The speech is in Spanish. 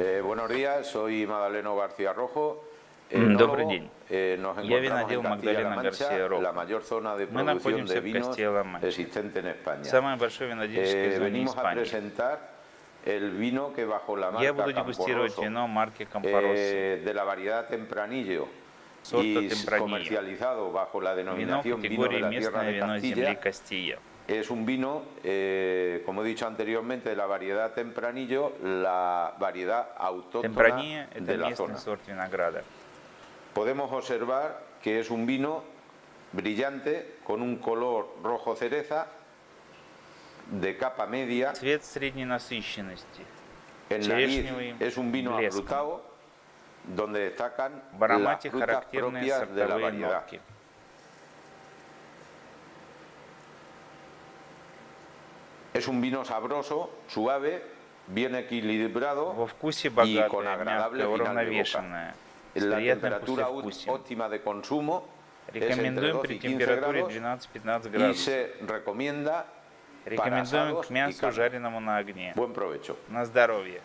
Eh, buenos días, soy Madaleno García Rojo. М, Добрый enólogo. день. Eh, nos Я encontramos винодел en Castilla-La Магдалена Mancha, Гарсия Роjo. la mayor zona de Мы producción находимся de в vinos Castilla-La existente en España. Самая большая винодельческая Eh, зона venimos a Испании. presentar el vino que bajo la Я marca буду дегустировать Camporoso, вино марки Кампоросо. eh, de la variedad Tempranillo Sorta y Tempranillo. comercializado bajo la Вино denominación vino de категории la tierra местное de вино земли Castilla. Кастilla. Es un vino, eh, como he dicho anteriormente, de la variedad Tempranillo, la variedad autóctona Темпранье – это de la местный zona. сорт винограда. Podemos observar que es un vino brillante con un color rojo cereza de capa media. Цвет средней насыщенности. En nariz черешневый es un vino блеском. afrutado donde destacan В las аромате frutas характерные propias de la сортовые variedad. нотки. Es un vino sabroso, suave, bien equilibrado Во вкусе y con богатое, agradable мягкое, final de boca. уравновешенное, с La temperatura óptima de consumo Рекомендуем 12 при y 15 температуре grados 12-15 y градусов. Рекомендуем к мясу, жареному на огне. На здоровье.